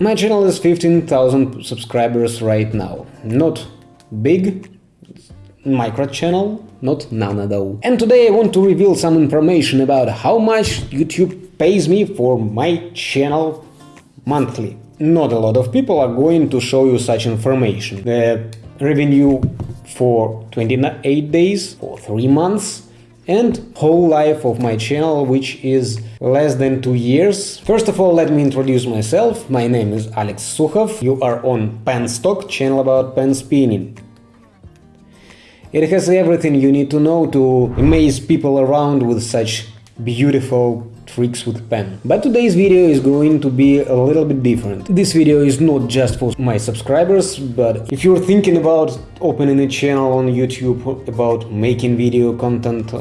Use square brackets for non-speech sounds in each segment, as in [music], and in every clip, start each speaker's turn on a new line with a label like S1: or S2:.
S1: My channel is 15,000 subscribers right now. Not big, micro channel, not nano though. And today I want to reveal some information about how much YouTube pays me for my channel monthly. Not a lot of people are going to show you such information. The revenue for 28 days, for 3 months, and whole life of my channel, which is less than 2 years. First of all, let me introduce myself. My name is Alex Sukhov. You are on Penstock, channel about pen spinning. It has everything you need to know to amaze people around with such beautiful tricks with pen. But today's video is going to be a little bit different. This video is not just for my subscribers, but if you're thinking about opening a channel on YouTube, about making video content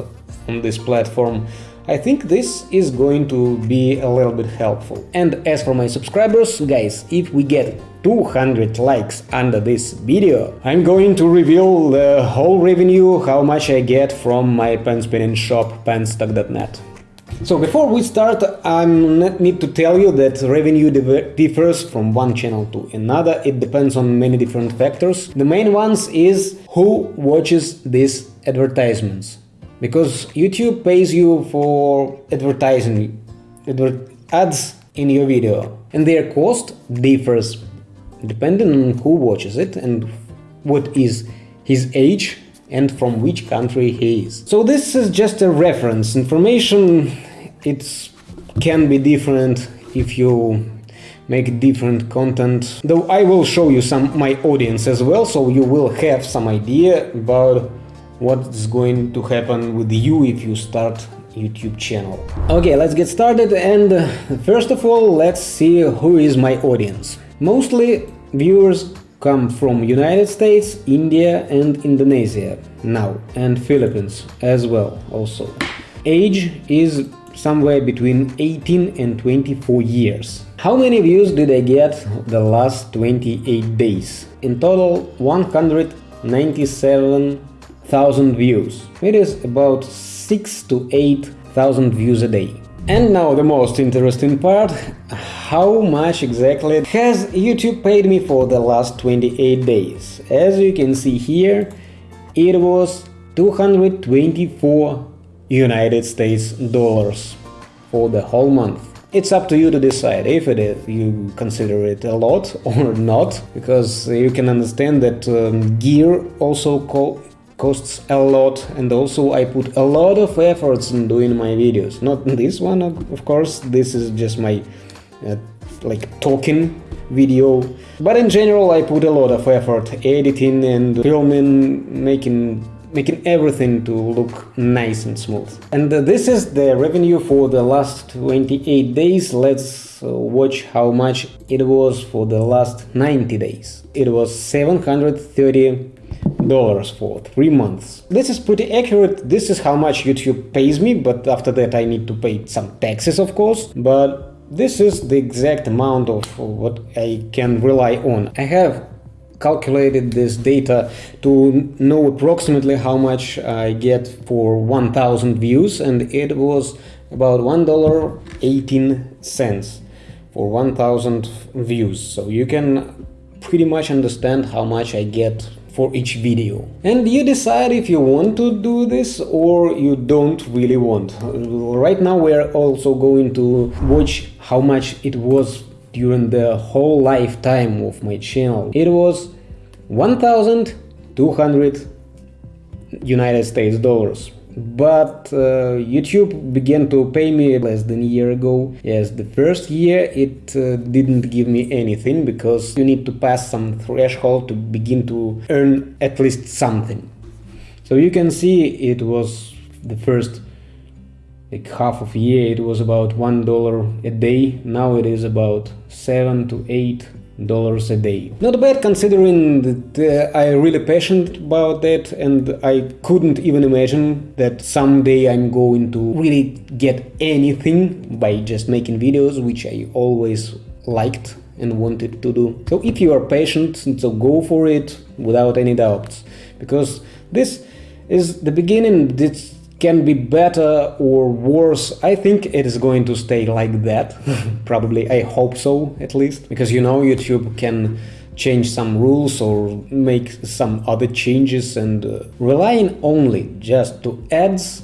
S1: on this platform, I think this is going to be a little bit helpful. And as for my subscribers, guys, if we get 200 likes under this video, I'm going to reveal the whole revenue, how much I get from my pen spinning shop penstock.net. So before we start, I need to tell you that revenue differs from one channel to another. It depends on many different factors. The main ones is who watches these advertisements. Because YouTube pays you for advertising ads in your video. And their cost differs depending on who watches it and what is his age and from which country he is. So this is just a reference information. It can be different if you make different content. Though I will show you some my audience as well so you will have some idea about what's going to happen with you if you start YouTube channel. Okay, let's get started and first of all let's see who is my audience. Mostly viewers come from United States, India and Indonesia now and Philippines as well also. Age is somewhere between 18 and 24 years. How many views did I get the last 28 days? In total 197,000 views. It is about 6 to 8,000 views a day. And now the most interesting part, how much exactly has YouTube paid me for the last 28 days? As you can see here, it was 224 United States dollars for the whole month. It's up to you to decide if it is, you consider it a lot [laughs] or not, because you can understand that um, gear also co costs a lot and also I put a lot of efforts in doing my videos. Not [laughs] this one, of course, this is just my uh, like talking video, but in general I put a lot of effort editing and filming, making making everything to look nice and smooth. And this is the revenue for the last 28 days. Let's uh, watch how much it was for the last 90 days. It was 730 dollars for three months. This is pretty accurate. This is how much YouTube pays me, but after that I need to pay some taxes, of course. But this is the exact amount of what I can rely on. I have calculated this data to know approximately how much I get for 1000 views and it was about $1.18 for 1000 views. So you can pretty much understand how much I get for each video. And you decide if you want to do this or you don't really want. Right now we're also going to watch how much it was during the whole lifetime of my channel. It was 1200 United States dollars. But uh, YouTube began to pay me less than a year ago. Yes, the first year it uh, didn't give me anything because you need to pass some threshold to begin to earn at least something. So you can see it was the first like half of year it was about one dollar a day now it is about seven to eight dollars a day. Not bad considering that uh, I really passionate about that and I couldn't even imagine that someday I'm going to really get anything by just making videos, which I always liked and wanted to do. So if you are patient, so go for it without any doubts, because this is the beginning, this can be better or worse. I think it is going to stay like that. [laughs] Probably, I hope so at least. Because you know, YouTube can change some rules or make some other changes and uh, relying only just to ads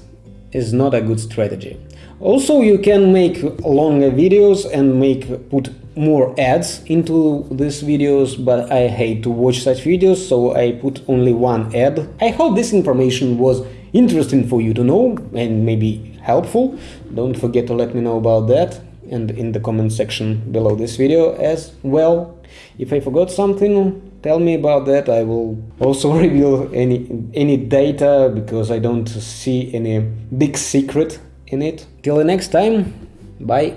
S1: is not a good strategy. Also, you can make longer videos and make put more ads into these videos, but I hate to watch such videos, so I put only one ad. I hope this information was interesting for you to know and maybe helpful. Don't forget to let me know about that and in the comment section below this video as well. If I forgot something, tell me about that. I will also [laughs] reveal any any data because I don't see any big secret in it. Till the next time, bye.